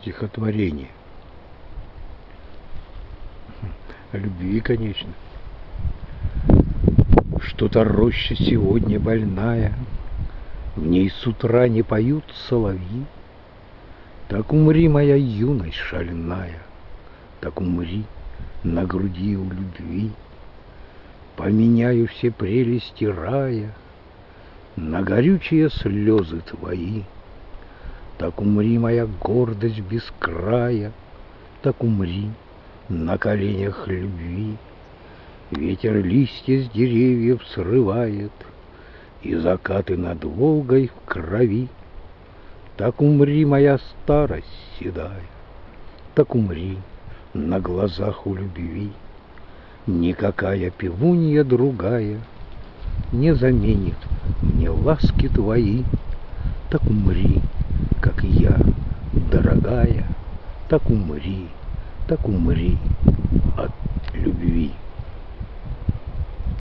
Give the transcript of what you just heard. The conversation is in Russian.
стихотворение. О любви, конечно. Что-то роща сегодня больная, В ней с утра не поют соловьи. Так умри, моя юность шальная, Так умри на груди у любви. Поменяю все прелести рая На горючие слезы твои. Так умри, моя гордость без края, Так умри на коленях любви. Ветер листья с деревьев срывает, И закаты над Волгой в крови. Так умри, моя старость седая, Так умри на глазах у любви. Никакая пивунья другая Не заменит мне ласки твои. Так умри, как я, дорогая, Так умри, так умри от любви.